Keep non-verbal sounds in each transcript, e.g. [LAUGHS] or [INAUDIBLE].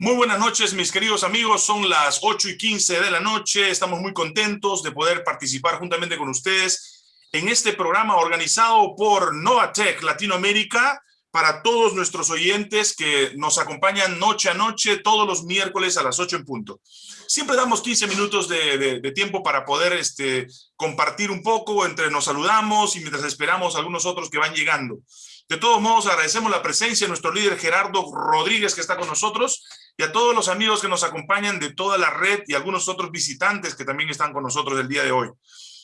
Muy buenas noches, mis queridos amigos. Son las 8 y 15 de la noche. Estamos muy contentos de poder participar juntamente con ustedes en este programa organizado por Novatech Latinoamérica para todos nuestros oyentes que nos acompañan noche a noche, todos los miércoles a las 8 en punto. Siempre damos 15 minutos de, de tiempo para poder este, compartir un poco, entre nos saludamos y mientras esperamos a algunos otros que van llegando. De todos modos, agradecemos la presencia de nuestro líder Gerardo Rodríguez, que está con nosotros, y a todos los amigos que nos acompañan de toda la red y algunos otros visitantes que también están con nosotros el día de hoy.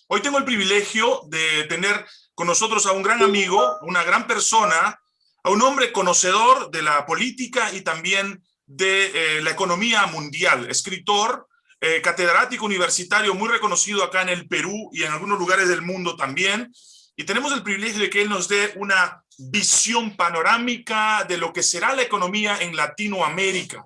Hoy tengo el privilegio de tener con nosotros a un gran amigo, una gran persona, a un hombre conocedor de la política y también de eh, la economía mundial, escritor, eh, catedrático universitario muy reconocido acá en el Perú y en algunos lugares del mundo también, y tenemos el privilegio de que él nos dé una visión panorámica de lo que será la economía en Latinoamérica.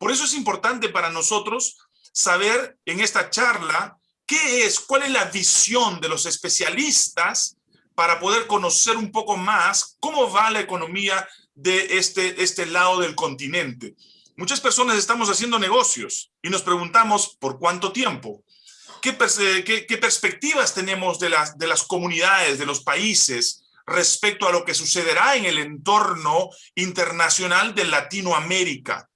Por eso es importante para nosotros saber en esta charla qué es, cuál es la visión de los especialistas para poder conocer un poco más cómo va la economía de este, este lado del continente. Muchas personas estamos haciendo negocios y nos preguntamos por cuánto tiempo. ¿Qué, qué, perspectivas tenemos de las, de las comunidades, de los países, respecto a lo que sucederá en el entorno internacional de Latinoamérica?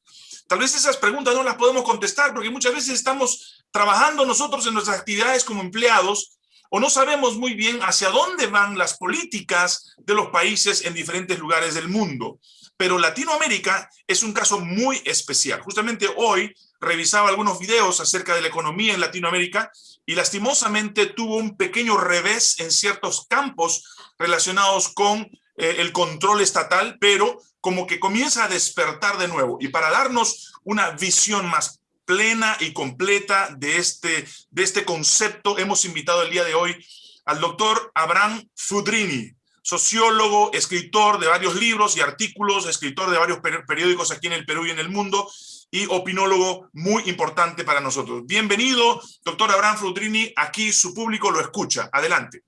Tal vez esas preguntas no las podemos contestar porque muchas veces estamos trabajando nosotros en nuestras actividades como empleados o no sabemos muy bien hacia dónde van las políticas de los países en diferentes lugares del mundo. Pero Latinoamérica es un caso muy especial. Justamente hoy revisaba algunos videos acerca de la economía en Latinoamérica y lastimosamente tuvo un pequeño revés en ciertos campos relacionados con eh, el control estatal, pero como que comienza a despertar de nuevo. Y para darnos una visión más plena y completa de este, de este concepto, hemos invitado el día de hoy al doctor Abraham Fudrini, sociólogo, escritor de varios libros y artículos, escritor de varios periódicos aquí en el Perú y en el mundo, y opinólogo muy importante para nosotros. Bienvenido, doctor Abraham Fudrini, aquí su público lo escucha. Adelante.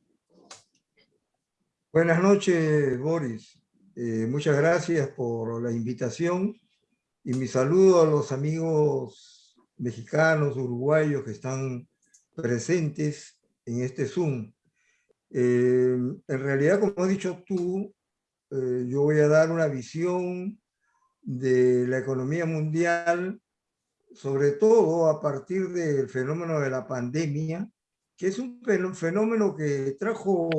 Buenas noches, Boris. Eh, muchas gracias por la invitación y mi saludo a los amigos mexicanos, uruguayos que están presentes en este Zoom. Eh, en realidad, como has dicho tú, eh, yo voy a dar una visión de la economía mundial, sobre todo a partir del fenómeno de la pandemia, que es un fenómeno que trajo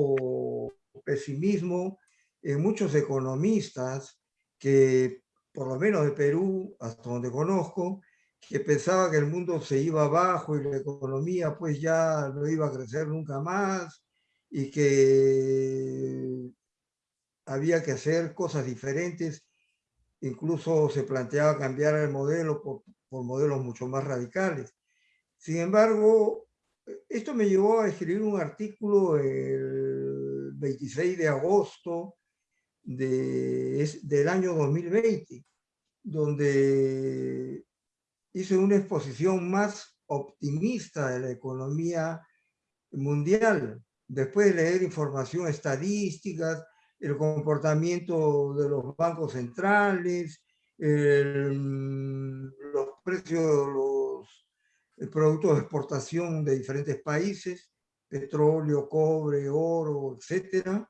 pesimismo en muchos economistas que, por lo menos de Perú, hasta donde conozco, que pensaba que el mundo se iba abajo y la economía pues ya no iba a crecer nunca más y que había que hacer cosas diferentes. Incluso se planteaba cambiar el modelo por, por modelos mucho más radicales. Sin embargo, esto me llevó a escribir un artículo el 26 de agosto de, del año 2020, donde hice una exposición más optimista de la economía mundial, después de leer información estadísticas, el comportamiento de los bancos centrales, los precios de los productos de exportación de diferentes países, petróleo, cobre, oro, etcétera,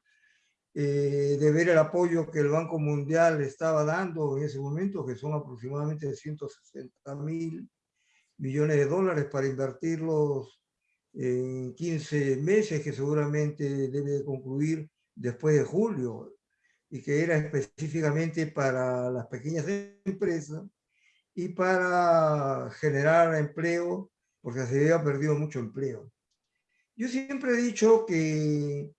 eh, de ver el apoyo que el Banco Mundial estaba dando en ese momento, que son aproximadamente 160 mil millones de dólares para invertirlos en 15 meses, que seguramente debe concluir después de julio, y que era específicamente para las pequeñas empresas y para generar empleo, porque se había perdido mucho empleo. Yo siempre he dicho que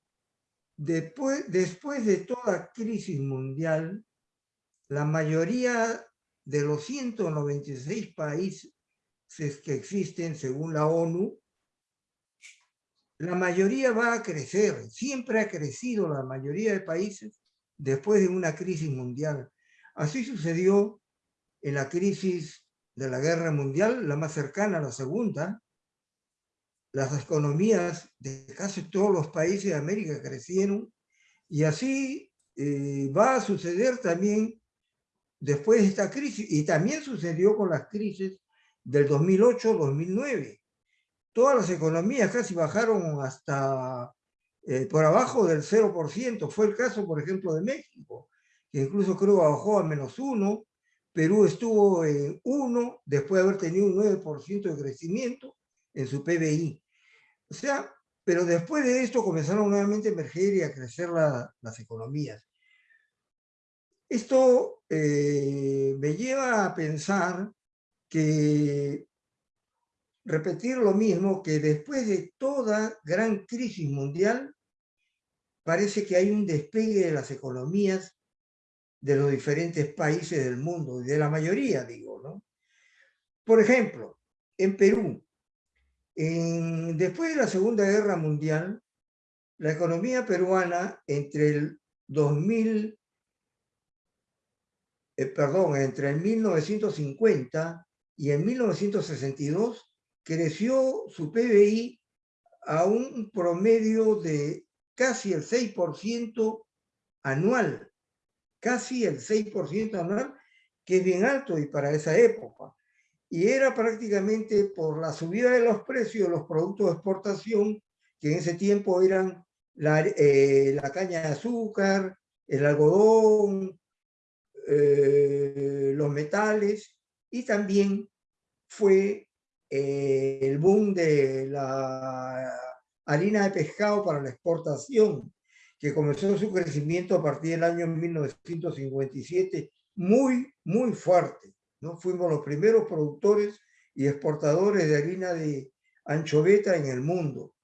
Después, después de toda crisis mundial, la mayoría de los 196 países que existen según la ONU, la mayoría va a crecer, siempre ha crecido la mayoría de países después de una crisis mundial. Así sucedió en la crisis de la guerra mundial, la más cercana a la segunda, las economías de casi todos los países de América crecieron y así eh, va a suceder también después de esta crisis, y también sucedió con las crisis del 2008-2009. Todas las economías casi bajaron hasta eh, por abajo del 0%. Fue el caso, por ejemplo, de México, que incluso creo bajó a menos uno. Perú estuvo en uno, después de haber tenido un 9% de crecimiento en su PBI. O sea, pero después de esto comenzaron nuevamente a emerger y a crecer las economías. Esto eh, me lleva a pensar que repetir lo mismo, que después de toda gran crisis mundial, parece que hay un despegue de las economías de los diferentes países del mundo, de la mayoría, digo, ¿no? Por ejemplo, en Perú, después de la Segunda Guerra Mundial, la economía peruana entre el 2000, eh, perdón, entre el 1950 y en 1962 creció su PBI a un promedio de casi el 6% anual, casi el 6% anual, que es bien alto y para esa época y era prácticamente por la subida de los precios de los productos de exportación, que en ese tiempo eran la, eh, caña de azúcar, el algodón, eh, los metales, y también fue eh, el boom de la harina de pescado para la exportación, que comenzó su crecimiento a partir del año 1957, muy, muy fuerte. ¿No? Fuimos los primeros productores y exportadores de harina de anchoveta en el mundo.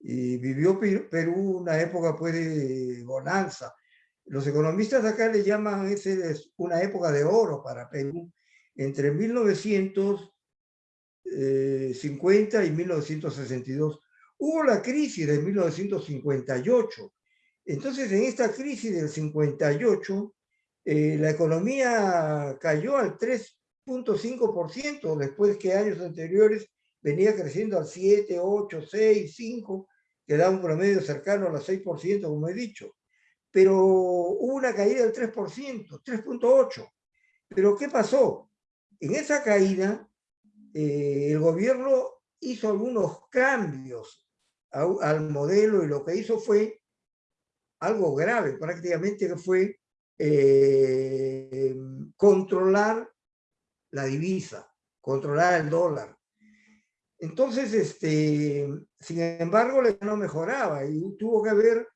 Y vivió Perú una época pues, de bonanza. Los economistas acá le llaman ese una época de oro para Perú, entre 1950 y 1962. Hubo la crisis de 1958. Entonces, en esta crisis del 58, eh, la economía cayó al 3.5%, después que años anteriores venía creciendo al 7, 8, 6, 5, que da un promedio cercano al 6%, como he dicho. Pero hubo una caída del 3%, 3.8%. Pero ¿qué pasó? En esa caída, eh, el gobierno hizo algunos cambios al modelo y lo que hizo fue algo grave, prácticamente que fue eh, controlar la divisa, controlar el dólar. Entonces, este, sin embargo, no mejoraba y tuvo que haber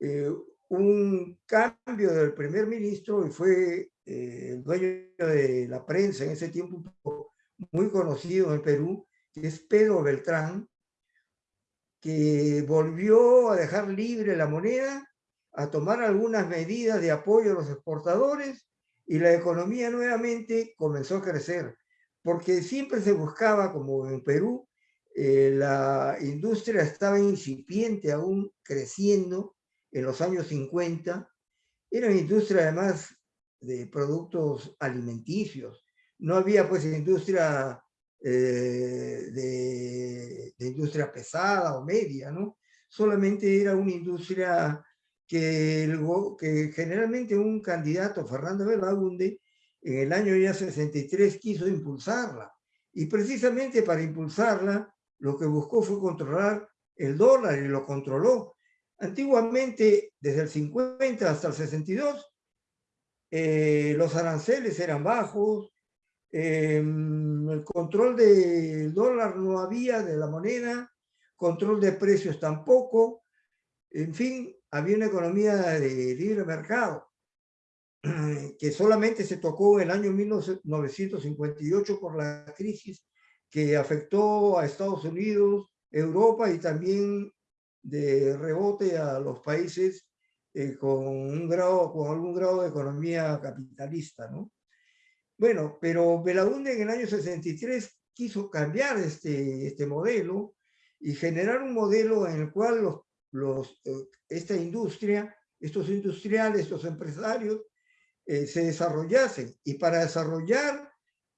eh, un cambio del primer ministro y fue eh, el dueño de la prensa en ese tiempo muy conocido en Perú, que es Pedro Beltrán, que volvió a dejar libre la moneda a tomar algunas medidas de apoyo a los exportadores y la economía nuevamente comenzó a crecer, porque siempre se buscaba, como en Perú, eh, la industria estaba incipiente, aún creciendo en los años 50, era una industria además de productos alimenticios, no había pues industria eh, de, de, industria pesada o media, ¿no? Solamente era una industria que, el, que generalmente un candidato, Fernando Belaunde, en el año ya 63 quiso impulsarla. Y precisamente para impulsarla, lo que buscó fue controlar el dólar y lo controló. Antiguamente, desde el 50 hasta el 62, eh, los aranceles eran bajos, em, el control del dólar no había, de la moneda, control de precios tampoco, en fin, había una economía de libre mercado [CLEARS THROAT] que solamente se tocó en el año 1958 por la crisis que afectó a Estados Unidos, Europa y también de rebote a los países eh, con, un grado, con algún grado de economía capitalista. ¿no? Bueno, pero Belaunde en el año 63 quiso cambiar este, este modelo y generar un modelo en el cual los eh, esta industria, estos industriales, estos empresarios, eh, se desarrollasen. Y para desarrollar,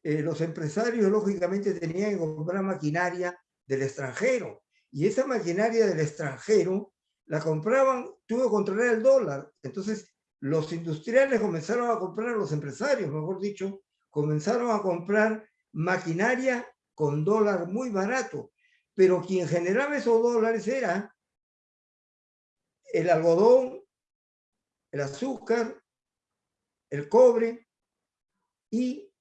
eh, los empresarios lógicamente tenían que comprar maquinaria del extranjero. Y esa maquinaria del extranjero la compraban, tuvo que controlar el dólar. Entonces los industriales comenzaron a comprar, los empresarios, mejor dicho, comenzaron a comprar maquinaria con dólar muy barato, pero quien generaba esos dólares era el algodón, el azúcar, el cobre y,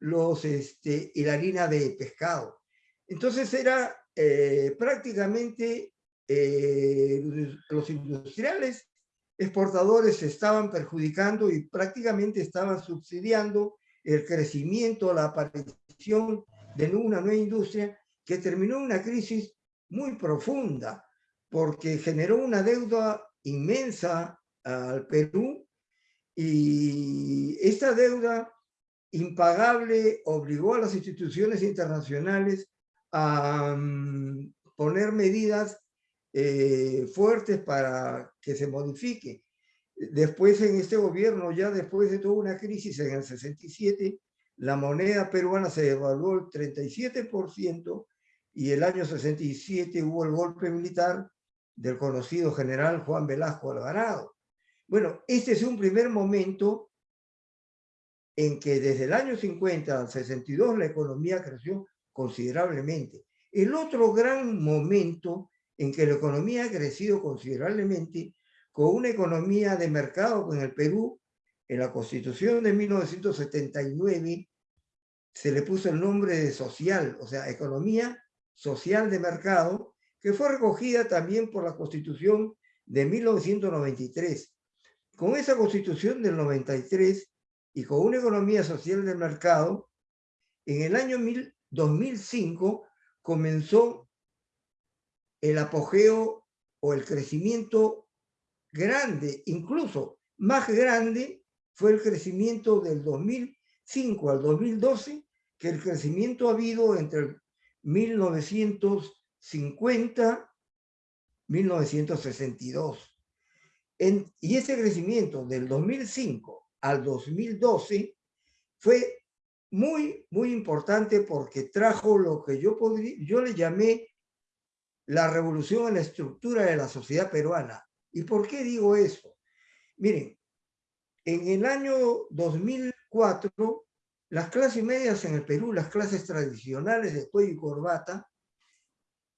los, este, y la harina de pescado. Entonces era eh, prácticamente eh, los industriales exportadores se estaban perjudicando y prácticamente estaban subsidiando el crecimiento, la aparición de una nueva industria que terminó una crisis muy profunda porque generó una deuda inmensa al Perú y esta deuda impagable obligó a las instituciones internacionales a mm, poner medidas eh, fuertes para que se modifique. Después en este gobierno, ya después de toda una crisis en el 67, la moneda peruana se devaluó el 37% y el año 67 hubo el golpe militar del conocido general Juan Velasco Alvarado. Bueno, este es un primer momento en que desde el año 50 al 62 la economía creció considerablemente. El otro gran momento en que la economía ha crecido considerablemente con una economía de mercado en el Perú, en la Constitución de 1979 se le puso el nombre de social, o sea, economía social de mercado, que fue recogida también por la Constitución de 1993. Con esa Constitución del 93 y con una economía social de mercado, en el año 2005 comenzó el apogeo o el crecimiento grande, incluso más grande, fue el crecimiento del 2005 al 2012 que el crecimiento ha habido entre 1950 1962. y ese crecimiento del 2005 al 2012 fue muy, muy importante porque trajo lo que yo, podría, yo le llamé la revolución en la estructura de la sociedad peruana. ¿Y por qué digo eso? Miren, en el año 2004, las clases medias en el Perú, las clases tradicionales de cuello y corbata,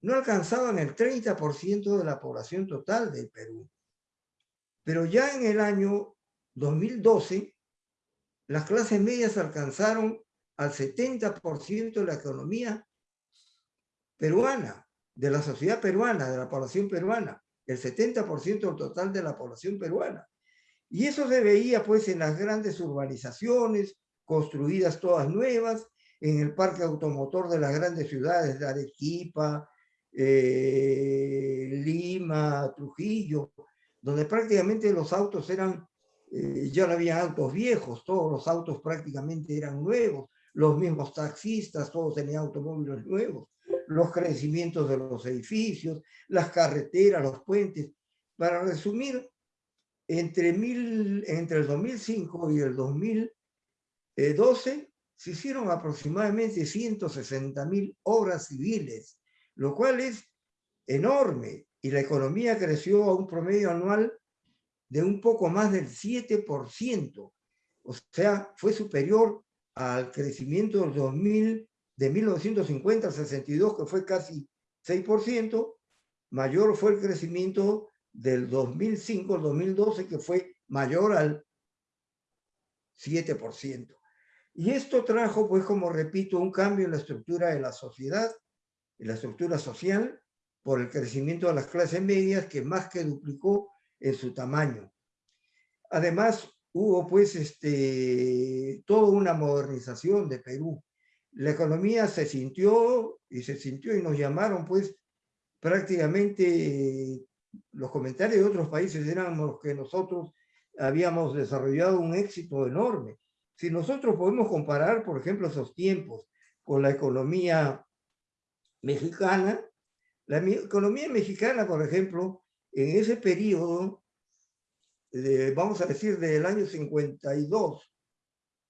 no alcanzaban el 30% de la población total del Perú. Pero ya en el año 2012, las clases medias alcanzaron al 70% de la economía peruana, de la sociedad peruana, de la población peruana, el 70% del total de la población peruana. Y eso se veía pues en las grandes urbanizaciones, construidas todas nuevas, en el parque automotor de las grandes ciudades de Arequipa, eh, Lima, Trujillo, donde prácticamente los autos eran, eh, ya no había autos viejos, todos los autos prácticamente eran nuevos, los mismos taxistas, todos tenían automóviles nuevos, los crecimientos de los edificios, las carreteras, los puentes. Para resumir, entre, mil, entre el 2005 y el 2012 se hicieron aproximadamente 160 mil obras civiles, lo cual es enorme, y la economía creció a un promedio anual de un poco más del 7%, o sea, fue superior al crecimiento del 2000, de 1950 al 62, que fue casi 6%, mayor fue el crecimiento del 2005 al 2012, que fue mayor al 7%. Y esto trajo, pues, como repito, un cambio en la estructura de la sociedad, la estructura social, por el crecimiento de las clases medias, que más que duplicó en su tamaño. Además, hubo pues este, toda una modernización de Perú. La economía se sintió y se sintió y nos llamaron pues prácticamente los comentarios de otros países eran los que nosotros habíamos desarrollado un éxito enorme. Si nosotros podemos comparar, por ejemplo, esos tiempos con la economía mexicana, la economía mexicana, por ejemplo, en ese periodo vamos a decir, del año 52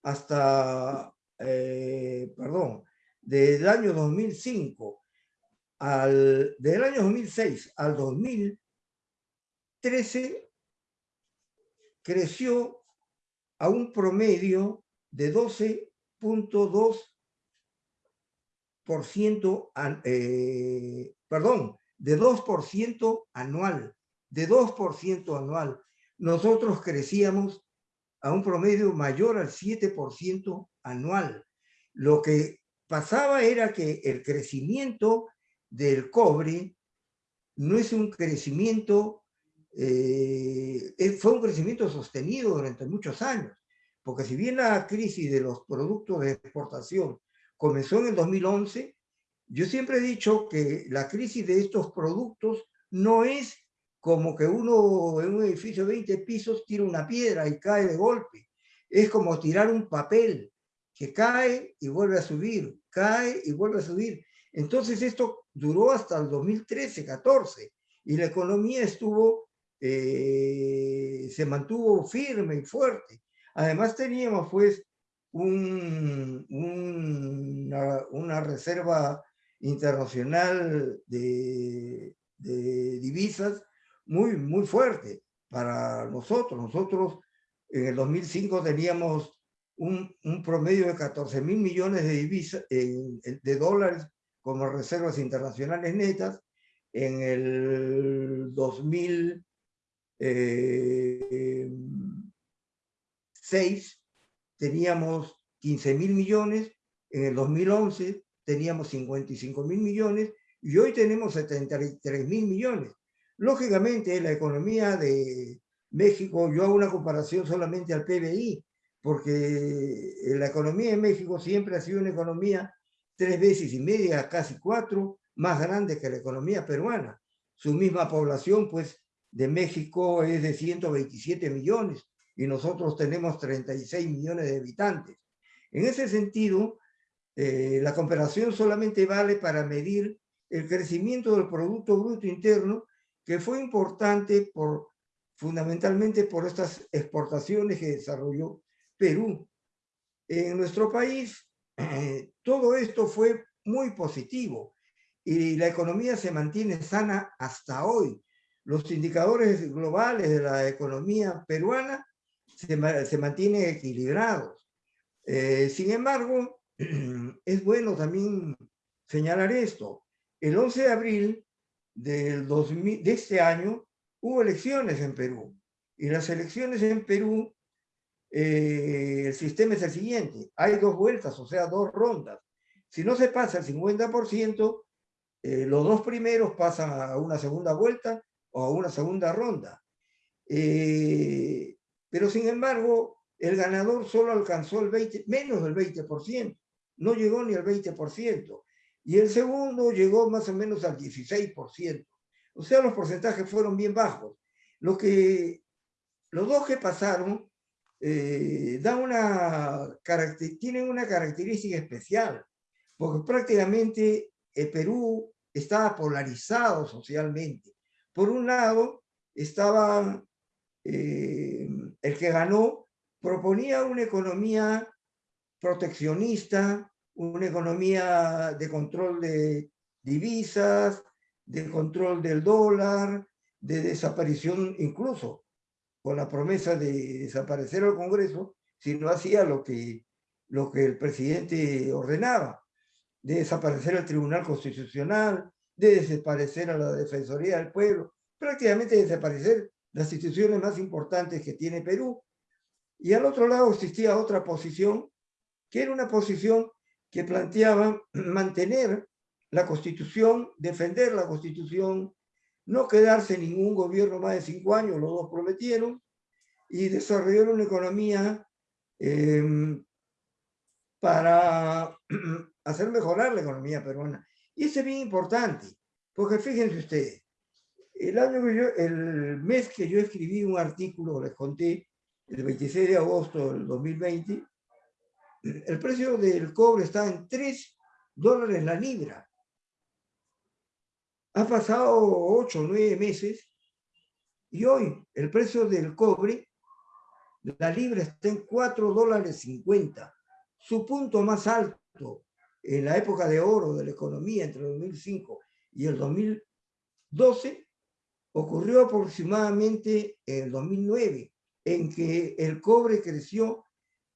hasta, eh, perdón, del año 2005 al, del año 2006 al 2013, creció a un promedio de 12.2%, eh, perdón, de 2% anual, de 2% anual. Nosotros crecíamos a un promedio mayor al 7% anual. Lo que pasaba era que el crecimiento del cobre no es un crecimiento, eh, fue un crecimiento sostenido durante muchos años, porque si bien la crisis de los productos de exportación comenzó en el 2011, yo siempre he dicho que la crisis de estos productos no es como que uno en un edificio de 20 pisos tira una piedra y cae de golpe. Es como tirar un papel que cae y vuelve a subir, cae y vuelve a subir. Entonces esto duró hasta el 2013-14 y la economía estuvo, eh, se mantuvo firme y fuerte. Además teníamos pues un, una, reserva internacional de, divisas muy, muy fuerte para nosotros. Nosotros en el 2005 teníamos un, un promedio de 14 mil millones de, divisas, de dólares como reservas internacionales netas. En el 2006 eh, teníamos 15 mil millones, en el 2011 teníamos 55 mil millones y hoy tenemos 73 mil millones. Lógicamente, la economía de México, yo hago una comparación solamente al PBI, porque la economía de México siempre ha sido una economía tres veces y media, casi cuatro, más grande que la economía peruana. Su misma población, pues, de México es de 127 millones y nosotros tenemos 36 millones de habitantes. En ese sentido, eh, la comparación solamente vale para medir el crecimiento del Producto Bruto Interno que fue importante por, fundamentalmente por estas exportaciones que desarrolló Perú. En nuestro país, eh, [CLEARS THROAT] todo esto fue muy positivo y la economía se mantiene sana hasta hoy. Los indicadores globales de la economía peruana se, se mantienen equilibrados. Eh, sin embargo, [CLEARS THROAT] es bueno también señalar esto. El 11 de abril del 2000, de este año hubo elecciones en Perú. Y las elecciones en Perú, eh, el sistema es el siguiente. Hay dos vueltas, o sea, dos rondas. Si no se pasa el 50%, eh, los dos primeros pasan a una segunda vuelta o a una segunda ronda. Eh, pero sin embargo, el ganador solo alcanzó el 20, menos del 20%. No llegó ni al 20% y el segundo llegó más o menos al 16%. O sea, los porcentajes fueron bien bajos. Lo que, los dos que pasaron eh, una, tienen una característica especial, porque prácticamente el Perú estaba polarizado socialmente. Por un lado, estaba eh, el que ganó, proponía una economía proteccionista, una economía de control de divisas, de control del dólar, de desaparición incluso, con la promesa de desaparecer al Congreso si no hacía lo que, lo que el presidente ordenaba, de desaparecer el Tribunal Constitucional, de desaparecer a la Defensoría del Pueblo, prácticamente desaparecer las instituciones más importantes que tiene Perú. Y al otro lado existía otra posición, que era una posición que planteaban mantener la Constitución, defender la Constitución, no quedarse ningún gobierno más de cinco años, los dos prometieron, y desarrollar una economía em, para [CLEARS THROAT] hacer mejorar la economía peruana. Y eso es bien importante, porque fíjense ustedes, el, año el mes que yo escribí un artículo, les conté, el 26 de agosto del 2020, el precio del cobre está en 3 dólares la libra. Ha pasado 8 o 9 meses y hoy el precio del cobre, la libra está en 4 dólares 50. Su punto más alto en la época de oro de la economía entre el 2005 y el 2012 ocurrió aproximadamente en el 2009, en que el cobre creció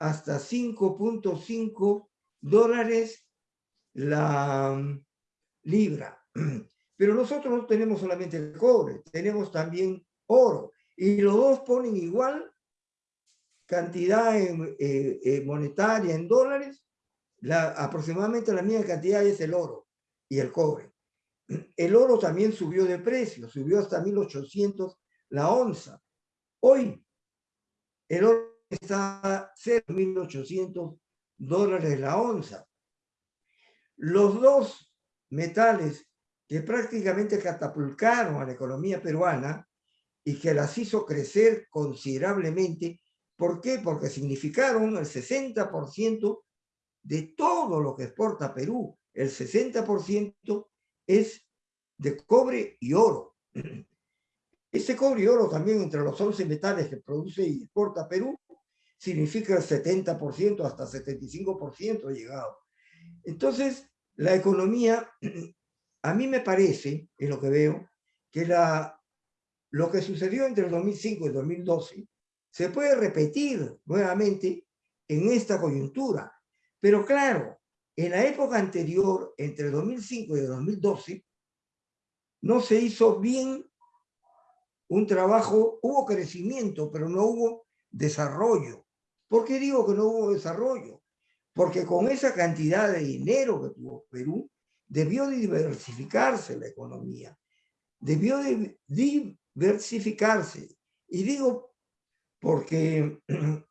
hasta 5.5 dólares la mm, libra. [CLEARS THROAT] Pero nosotros no tenemos solamente el cobre, tenemos también oro. Y los dos ponen igual cantidad eh, eh, monetaria en dólares, la, aproximadamente la misma cantidad es el oro y el cobre. El oro también subió de precio, subió hasta 1800 la onza. Hoy el oro está de 1.800 dólares la onza. Los dos metales que prácticamente catapultaron a la economía peruana y que las hizo crecer considerablemente. ¿Por qué? Porque significaron el 60% de todo lo que exporta Perú. El 60% es de cobre y oro. Ese cobre y oro también entre los 11 metales que produce y exporta Perú significa el 70%, hasta 75% llegado. Entonces, la economía, a mí me parece, en lo que veo, que la, lo que sucedió entre el 2005 y el 2012 se puede repetir nuevamente en esta coyuntura. Pero claro, en la época anterior, entre el 2005 y el 2012, no se hizo bien un trabajo, hubo crecimiento, pero no hubo desarrollo. ¿Por qué digo que no hubo desarrollo? Porque con esa cantidad de dinero que tuvo Perú, debió diversificarse la economía, debió diversificarse. Y digo porque [CLEARS THROAT] en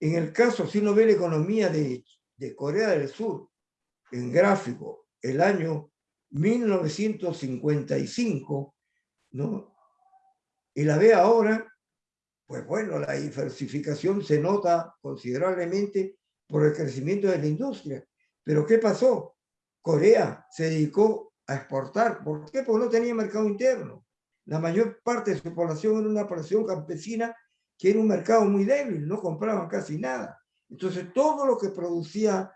el caso, si uno ve la economía de, de Corea del Sur, en gráfico, el año 1955, ¿no? Y la ve ahora, pues bueno, la diversificación se nota considerablemente por el crecimiento de la industria. Pero ¿qué pasó? Corea se dedicó a exportar. ¿Por qué? Porque no tenía mercado interno. La mayor parte de su población era una población campesina que era un mercado muy débil, no compraban casi nada. Entonces todo lo que producía,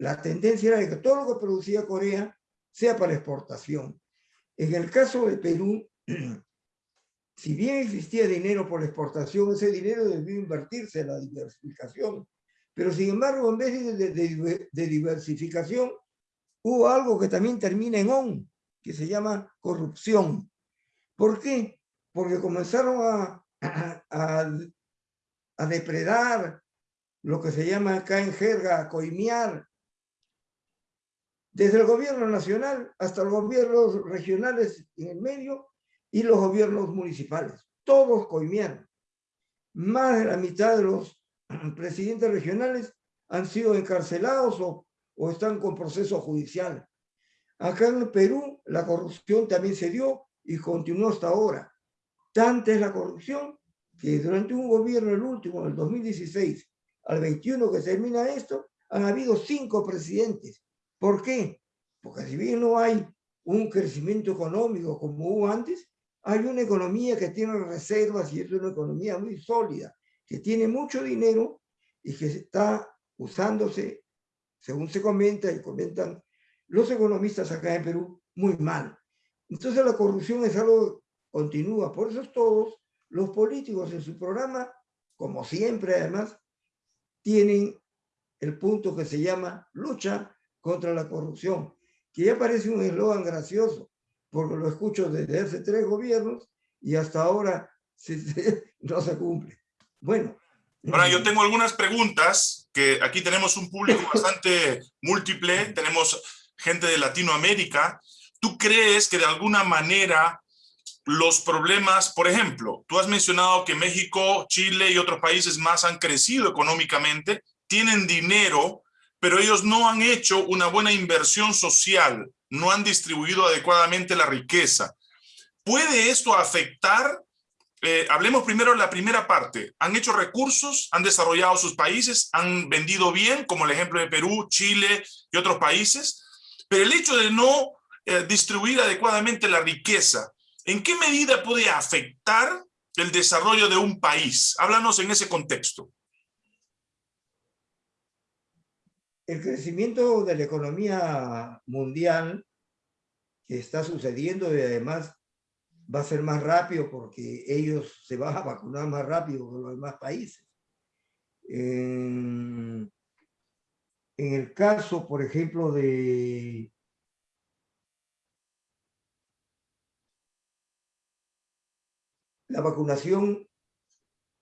la tendencia era que todo lo que producía Corea sea para exportación. En el caso de Perú, [CLEARS THROAT] si bien existía dinero por exportación, ese dinero debió invertirse en la diversificación. Pero sin embargo, en vez de, diversificación, hubo algo que también termina en on, que se llama corrupción. ¿Por qué? Porque comenzaron a [CLEARS THROAT] depredar lo que se llama acá en jerga, coimear, desde el gobierno nacional hasta los gobiernos regionales en el medio, y los gobiernos municipales. Todos coimieron. Más de la mitad de los [CLEARS THROAT] presidentes regionales han sido encarcelados o, o están con proceso judicial. Acá en Perú la corrupción también se dio y continuó hasta ahora. Tanta es la corrupción que durante un gobierno, el último, del 2016 al 21 que termina esto, han habido cinco presidentes. ¿Por qué? Porque si bien no hay un crecimiento económico como hubo antes, hay una economía que tiene reservas y es una economía muy sólida, que tiene mucho dinero y que está usándose, según se comenta y comentan los economistas acá en Perú, muy mal. Entonces la corrupción es algo continúa. Por eso todos los políticos en su programa, como siempre además, tienen el punto que se llama lucha contra la corrupción, que ya parece un eslogan gracioso, porque lo escucho desde hace tres gobiernos y hasta ahora [LAUGHS] no se cumple. Bueno. Ahora, yo tengo algunas preguntas, que aquí tenemos un público [LAUGHS] bastante múltiple, tenemos gente de Latinoamérica. ¿Tú crees que de alguna manera los problemas, por ejemplo, tú has mencionado que México, Chile y otros países más han crecido económicamente, tienen dinero, pero ellos no han hecho una buena inversión social no han distribuido adecuadamente la riqueza. ¿Puede esto afectar? Eh, hablemos primero de la primera parte. ¿Han hecho recursos? ¿Han desarrollado sus países? ¿Han vendido bien? Como el ejemplo de Perú, Chile y otros países. Pero el hecho de no eh, distribuir adecuadamente la riqueza, ¿en qué medida puede afectar el desarrollo de un país? Háblanos en ese contexto. El crecimiento de la economía mundial que está sucediendo y además va a ser más rápido porque ellos se van a vacunar más rápido que los demás países. En, en el caso, por ejemplo, de la vacunación,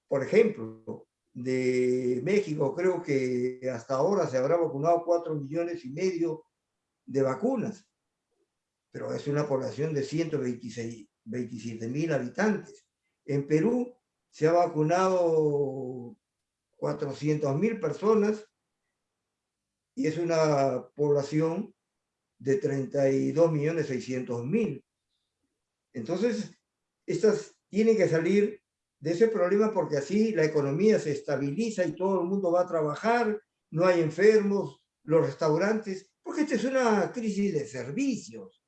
por ejemplo, de México, creo que hasta ahora se habrá vacunado cuatro millones y medio de vacunas, pero es una población de 127 mil habitantes. En Perú se ha vacunado 400 mil personas y es una población de 32 millones 600 mil. Entonces, estas tienen que salir de ese problema porque así la economía se estabiliza y todo el mundo va a trabajar, no hay enfermos, los restaurantes, porque esta es una crisis de servicios.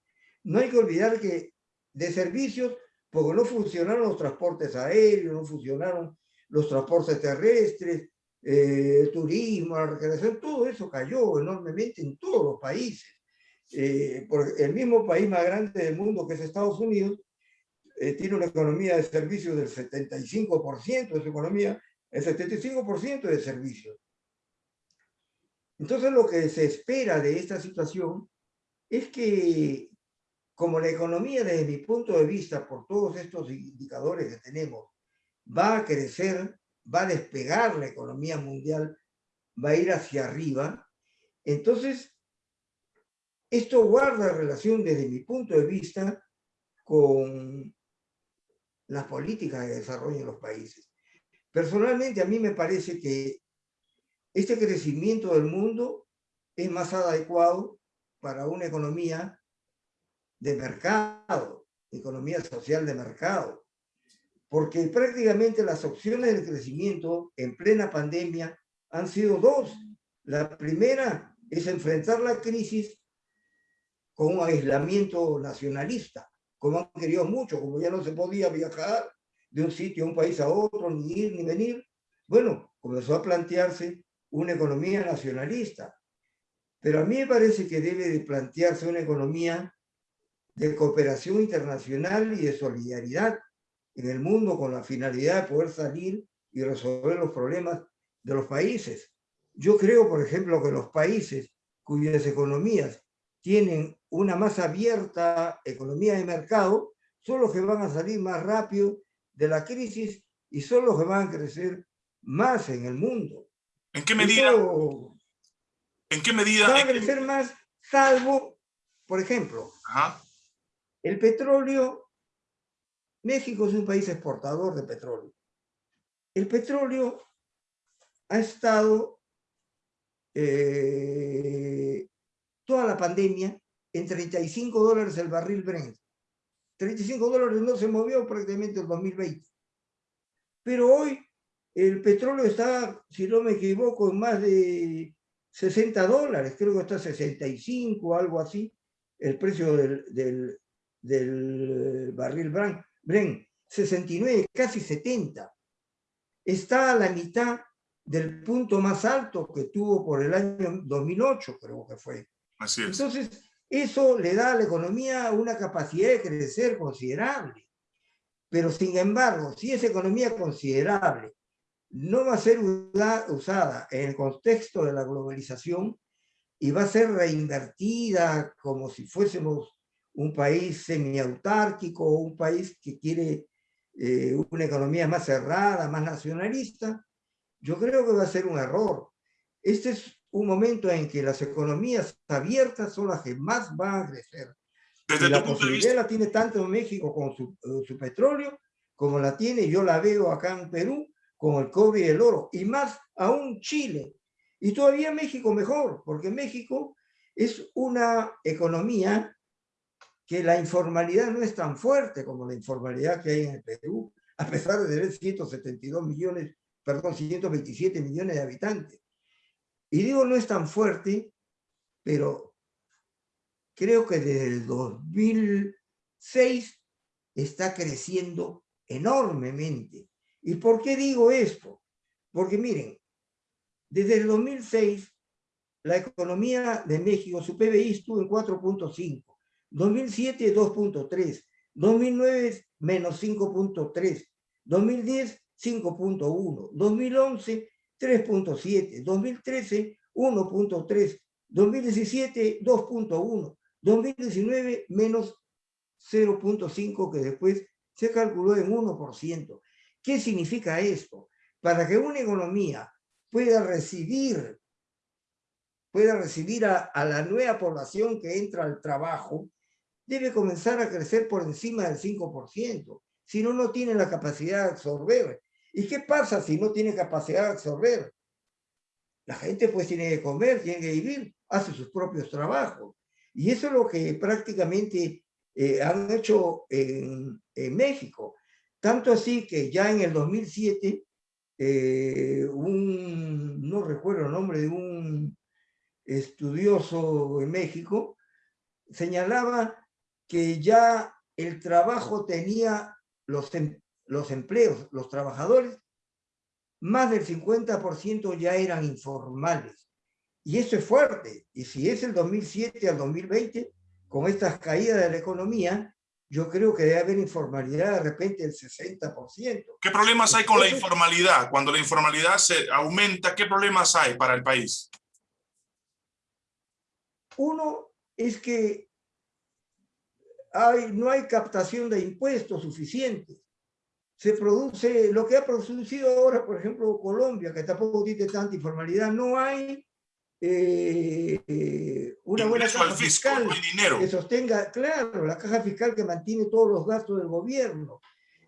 No hay que olvidar que de servicios, porque no funcionaron los transportes aéreos, no funcionaron los transportes terrestres, eh, el turismo, la recreación, todo eso cayó enormemente en todos los países. Eh, por el mismo país más grande del mundo que es Estados Unidos, eh, tiene una economía de servicios del 75% de su economía, el 75% de servicios. Entonces lo que se espera de esta situación es que como la economía desde mi punto de vista, por todos estos indicadores que tenemos, va a crecer, va a despegar la economía mundial, va a ir hacia arriba, entonces esto guarda relación desde mi punto de vista con las políticas de desarrollo en los países. Personalmente, a mí me parece que este crecimiento del mundo es más adecuado para una economía de mercado, economía social de mercado, porque prácticamente las opciones de crecimiento en plena pandemia han sido dos. La primera es enfrentar la crisis con un aislamiento nacionalista, como han querido mucho, como ya no se podía viajar de un sitio un país a otro, ni ir ni venir, bueno, comenzó a plantearse una economía nacionalista. Pero a mí me parece que debe de plantearse una economía de cooperación internacional y de solidaridad en el mundo con la finalidad de poder salir y resolver los problemas de los países. Yo creo, por ejemplo, que los países cuyas economías tienen una más abierta economía de mercado, son los que van a salir más rápido de la crisis y son los que van a crecer más en el mundo. ¿En qué medida? ¿En qué medida? Van a crecer más, salvo, por ejemplo, el petróleo. México es un país exportador de petróleo. El petróleo ha estado eh, toda la pandemia en 35 dólares el barril Brent. 35 dólares no se movió prácticamente en 2020. Pero hoy el petróleo está, si no me equivoco, en más de 60 dólares, creo que está 65, algo así, el precio del, del, del barril Brent. 69, casi 70. Está a la mitad del punto más alto que tuvo por el año 2008, creo que fue. Así es. Entonces, eso le da a la economía una capacidad de crecer considerable. Pero sin embargo, si esa economía considerable no va a ser usada en el contexto de la globalización y va a ser reinvertida como si fuésemos un país semiautárquico un país que quiere eh, una economía más cerrada, más nacionalista, yo creo que va a ser un error. Este es un momento en que las economías abiertas son las que más van a crecer. Desde la posibilidad la tiene tanto México con su, eh, su, petróleo, como la tiene, yo la veo acá en Perú, con el cobre y el oro, y más aún Chile. Y todavía México mejor, porque México es una economía que la informalidad no es tan fuerte como la informalidad que hay en el Perú, a pesar de tener 172 millones, perdón, 127 millones de habitantes. Y digo, no es tan fuerte, pero creo que desde el 2006 está creciendo enormemente. ¿Y por qué digo esto? Porque miren, desde el 2006 la economía de México, su PBI estuvo en 4.5, 2007 2.3, 2009 menos 5.3, 2010 5.1, 2011 3.7, 2013 1.3, 2017 2.1, 2019 menos 0.5 que después se calculó en 1%. ¿Qué significa esto? Para que una economía pueda recibir, pueda recibir a, a la nueva población que entra al trabajo, debe comenzar a crecer por encima del 5%. Si no, no tiene la capacidad de absorber. ¿Y qué pasa si no tiene capacidad de absorber? La gente pues tiene que comer, tiene que vivir, hace sus propios trabajos. Y eso es lo que prácticamente eh, han hecho en, México. Tanto así que ya en el 2007, eh, un, no recuerdo el nombre de un estudioso en México, señalaba que ya el trabajo tenía los, em, los empleos, los trabajadores, más del 50% ya eran informales. Y eso es fuerte. Y si es el 2007 al 2020, con estas caídas de la economía, yo creo que debe haber informalidad de repente del 60%. ¿Qué problemas hay con la informalidad? Cuando la informalidad se aumenta, ¿qué problemas hay para el país? Uno es que hay, no hay captación de impuestos suficiente se produce, lo que ha producido ahora, por ejemplo, Colombia, que tampoco tiene tanta informalidad, no hay eh, eh, una buena caja fiscal que sostenga, claro, la caja fiscal que mantiene todos los gastos del gobierno.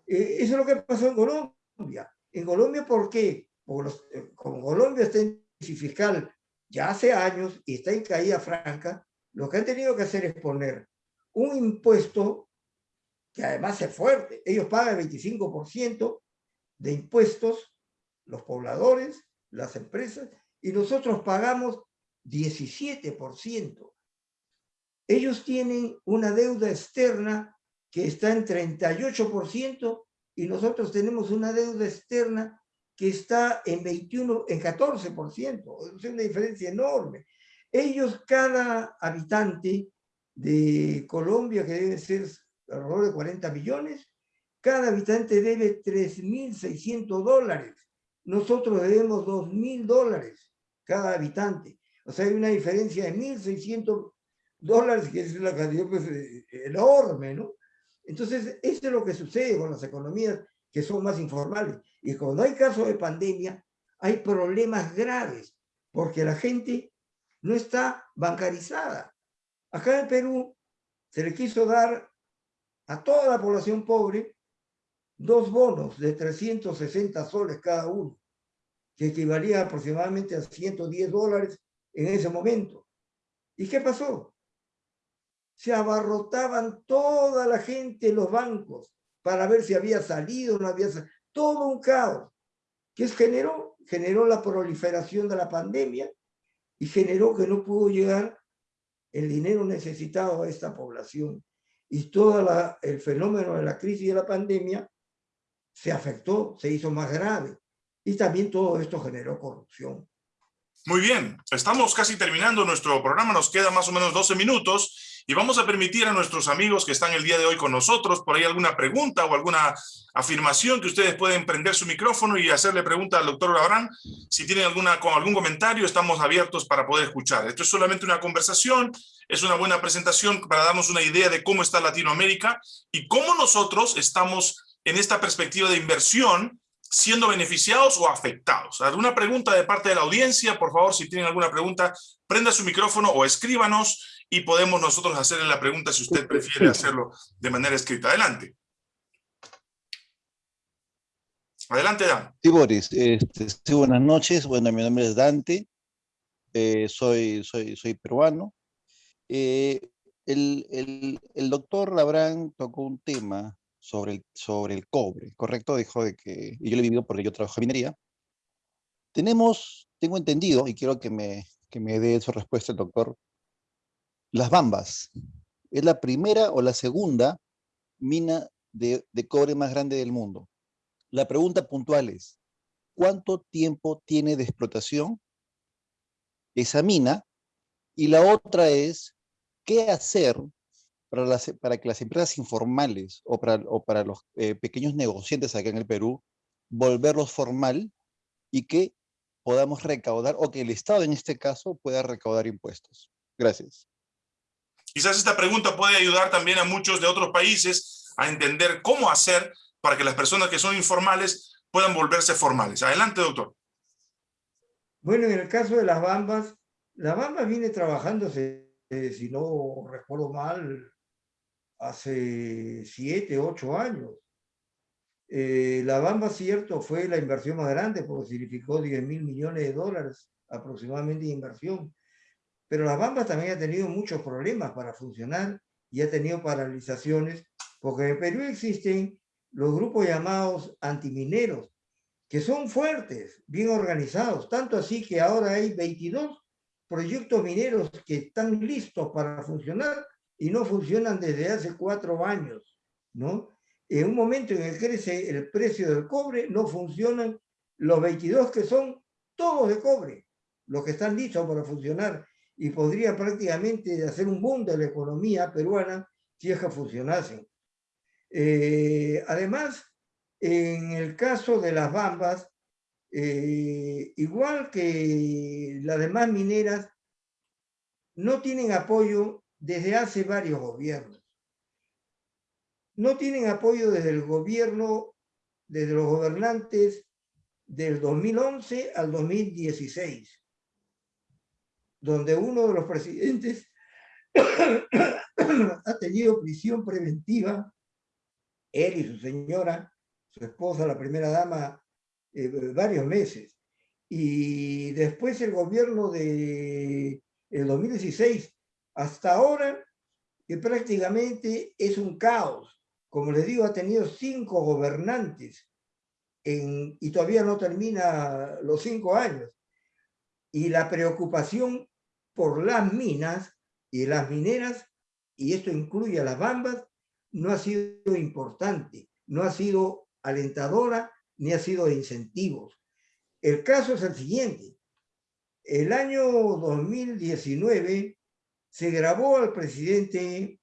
Eh, eso es lo que pasó en Colombia. En Colombia, ¿por qué? Porque los, como Colombia está en crisis fiscal ya hace años y está en caída franca, lo que han tenido que hacer es poner un impuesto que además es fuerte. Ellos pagan el 25% de impuestos, los pobladores, las empresas, y nosotros pagamos 17%. Ellos tienen una deuda externa que está en 38% y nosotros tenemos una deuda externa que está en 21, en 14%. Es una diferencia enorme. Ellos, cada habitante de Colombia, que debe ser alrededor de 40 millones, cada habitante debe 3.600 dólares. Nosotros debemos 2.000 dólares cada habitante. O sea, hay una diferencia de 1.600 dólares, que es la cantidad pues, eh, enorme, ¿no? Entonces, eso es lo que sucede con las economías que son más informales. Y cuando hay casos de pandemia, hay problemas graves, porque la gente no está bancarizada. Acá en Perú se le quiso dar a toda la población pobre dos bonos de 360 soles cada uno, que equivalía aproximadamente a 110 dólares en ese momento. ¿Y qué pasó? Se abarrotaban toda la gente en los bancos para ver si había salido o no había salido. Todo un caos. ¿Qué generó? Generó la proliferación de la pandemia y generó que no pudo llegar el dinero necesitado a esta población y todo el fenómeno de la crisis de la pandemia se afectó, se hizo más grave. Y también todo esto generó corrupción. Muy bien, estamos casi terminando nuestro programa, nos queda más o menos 12 minutos y vamos a permitir a nuestros amigos que están el día de hoy con nosotros, por ahí alguna pregunta o alguna afirmación que ustedes pueden prender su micrófono y hacerle pregunta al doctor Abraham. Si tienen alguna, con algún comentario, estamos abiertos para poder escuchar. Esto es solamente una conversación, es una buena presentación para darnos una idea de cómo está Latinoamérica y cómo nosotros estamos en esta perspectiva de inversión siendo beneficiados o afectados. ¿Alguna pregunta de parte de la audiencia? Por favor, si tienen alguna pregunta, prenda su micrófono o escríbanos y podemos nosotros hacerle la pregunta si usted prefiere hacerlo de manera escrita. Adelante. Adelante, Dan. Sí, Boris. Este, sí, buenas noches. Bueno, mi nombre es Dante. Eh, soy, soy, soy peruano. Eh, el, el, doctor Labrán tocó un tema sobre el, sobre el cobre, ¿correcto? Dijo de que, y yo lo he vivido porque yo trabajo en minería. Tenemos, tengo entendido, y quiero que me, que me dé su respuesta el doctor, las Bambas. ¿Es la primera o la segunda mina de, cobre más grande del mundo? La pregunta puntual es, ¿cuánto tiempo tiene de explotación esa mina y la otra es, ¿qué hacer para, que las empresas informales o para, o para los eh, pequeños negociantes acá en el Perú, volverlos formal y que podamos recaudar, o que el Estado en este caso pueda recaudar impuestos. Gracias. Quizás esta pregunta puede ayudar también a muchos de otros países a entender cómo hacer para que las personas que son informales puedan volverse formales. Adelante, doctor. Bueno, en el caso de las bambas, la bamba viene trabajándose, eh, si no recuerdo mal, hace siete, ocho años. Eh, la Bamba, cierto, fue la inversión más grande porque significó 10 mil millones de dólares aproximadamente de inversión. Pero la Bamba también ha tenido muchos problemas para funcionar y ha tenido paralizaciones porque en Perú existen los grupos llamados antimineros que son fuertes, bien organizados, tanto así que ahora hay 22 proyectos mineros que están listos para funcionar y no funcionan desde hace cuatro años, ¿no? En un momento en el que crece el precio del cobre, no funcionan los 22 que son todos de cobre, los que están listos para funcionar y podría prácticamente hacer un boom de la economía peruana si es que funcionasen. Eh, además, en el caso de las bambas, eh, igual que las demás mineras, no tienen apoyo desde hace varios gobiernos. No tienen apoyo desde el gobierno, desde los gobernantes del 2011 al 2016, donde uno de los presidentes [COUGHS] ha tenido prisión preventiva, él y su señora, su esposa, la primera dama, eh, varios meses. Y después el gobierno de el 2016 hasta ahora, que prácticamente es un caos. Como les digo, ha tenido cinco gobernantes y todavía no termina los cinco años. Y la preocupación por las minas y las mineras, y esto incluye a las bambas, no ha sido importante, no ha sido alentadora, ni ha sido de incentivos. El caso es el siguiente. El año 2019 se grabó al presidente,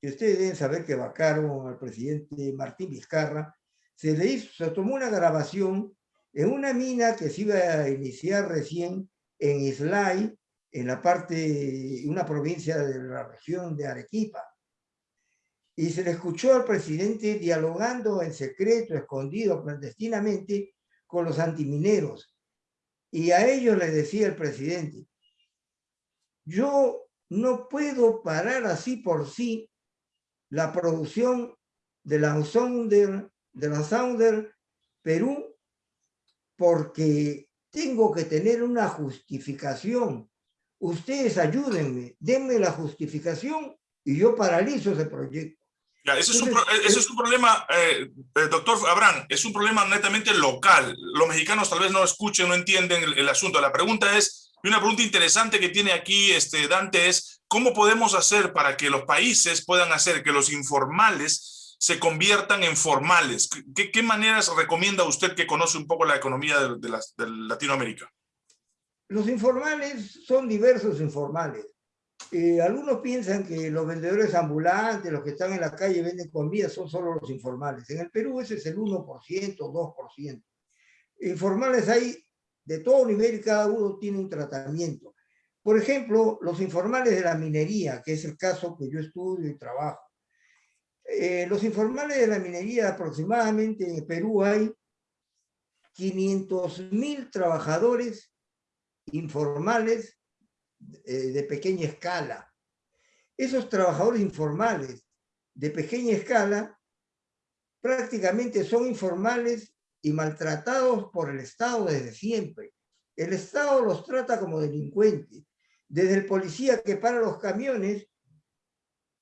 que ustedes deben saber que vacaron al presidente Martín Vizcarra, se le hizo, se tomó una grabación en una mina que se iba a iniciar recién en Islay, en la parte, una provincia de la región de Arequipa. Y se le escuchó al presidente dialogando en secreto, escondido, clandestinamente, con los antimineros. Y a ellos les decía el presidente, yo no puedo parar así por sí la producción de la Sounder, de la Sounder Perú, porque tengo que tener una justificación. Ustedes ayúdenme, denme la justificación y yo paralizo ese proyecto. ese, es un, ese, es un, problema, eh, eh, doctor Abraham, es un problema netamente local. Los mexicanos tal vez no escuchen, no entienden el, el asunto. La pregunta es, y una pregunta interesante que tiene aquí este Dante es, ¿cómo podemos hacer para que los países puedan hacer que los informales se conviertan en formales? ¿Qué, qué maneras recomienda usted que conoce un poco la economía de, de, la, de Latinoamérica? Los informales son diversos informales. Eh, algunos piensan que los vendedores ambulantes, los que están en la calle venden comida, son solo los informales. En el Perú ese es el 1%, 2%. Informales hay de todo nivel y cada uno tiene un tratamiento. Por ejemplo, los informales de la minería, que es el caso que yo estudio y trabajo. Eh, los informales de la minería, aproximadamente en Perú hay 500 mil trabajadores informales eh, de pequeña escala. Esos trabajadores informales de pequeña escala prácticamente son informales y maltratados por el Estado desde siempre. El Estado los trata como delincuentes, desde el policía que para los camiones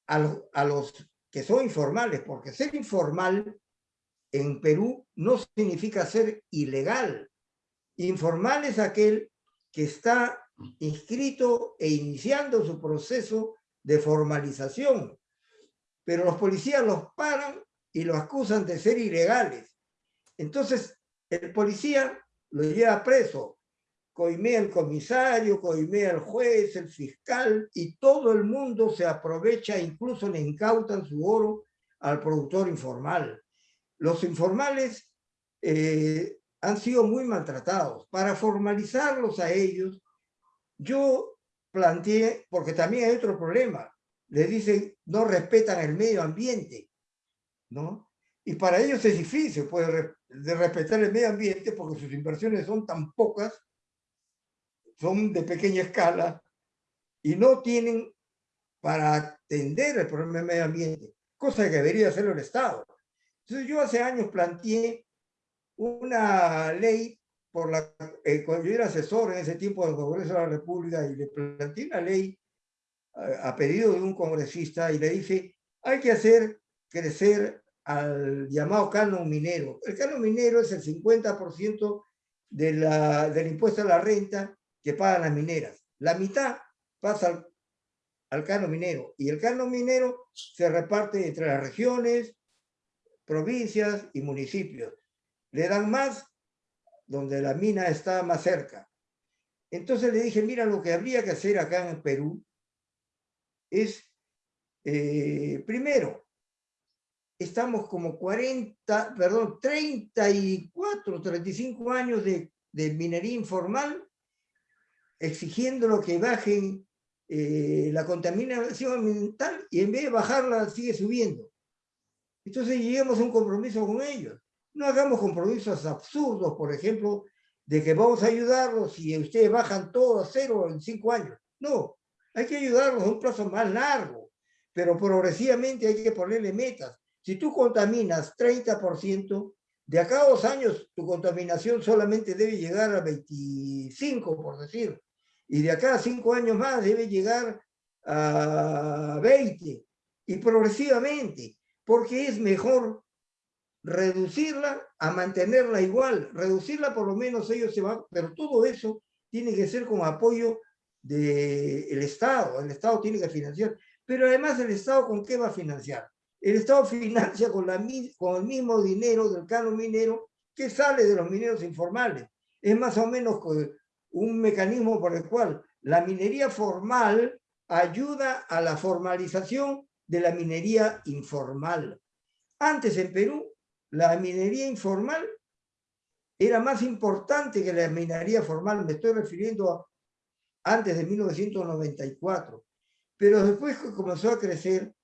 a los, a los que son informales, porque ser informal en Perú no significa ser ilegal. Informal es aquel que está inscrito e iniciando su proceso de formalización, pero los policías los paran y los acusan de ser ilegales. Entonces, el policía lo lleva preso, coimea el comisario, coimea el juez, el fiscal, y todo el mundo se aprovecha, incluso le incautan su oro al productor informal. Los informales eh, han sido muy maltratados. Para formalizarlos a ellos, yo planteé, porque también hay otro problema, le dicen no respetan el medio ambiente, ¿no? Y para ellos es difícil pues, de respetar el medio ambiente porque sus inversiones son tan pocas, son de pequeña escala y no tienen para atender el problema del medio ambiente, cosa que debería hacer el Estado. Entonces yo hace años planteé una ley por la eh, yo era asesor en ese tiempo del Congreso de la República y le planteé una ley a, a pedido de un congresista y le dije, hay que hacer crecer al llamado canon minero. El canon minero es el 50% de la, del impuesto a la renta que pagan las mineras. La mitad pasa al, al canon minero y el canon minero se reparte entre las regiones, provincias y municipios. Le dan más donde la mina está más cerca. Entonces le dije, mira, lo que habría que hacer acá en Perú es, eh, primero, estamos como 40, perdón, 34, 35 años de, minería informal, exigiendo lo que bajen eh, la contaminación ambiental y en vez de bajarla sigue subiendo. Entonces lleguemos a un compromiso con ellos. No hagamos compromisos absurdos, por ejemplo, de que vamos a ayudarlos y ustedes bajan todo a cero en cinco años. No, hay que ayudarlos a un plazo más largo, pero progresivamente hay que ponerle metas. Si tú contaminas 30%, de acá a dos años tu contaminación solamente debe llegar a 25, por decir. Y de acá a cinco años más debe llegar a 20. Y progresivamente, porque es mejor reducirla a mantenerla igual. Reducirla por lo menos ellos se van, pero todo eso tiene que ser con apoyo del Estado. El Estado tiene que financiar. Pero además el Estado con qué va a financiar? El Estado [LAUGHS] financia con, la, con el mismo dinero del canon minero que sale de los mineros informales. Es más o menos un mecanismo por el cual la minería formal ayuda a la formalización de la minería informal. Antes en Perú, la minería informal era más importante que la minería formal, me estoy refiriendo a antes de 1994. Pero después que comenzó a crecer,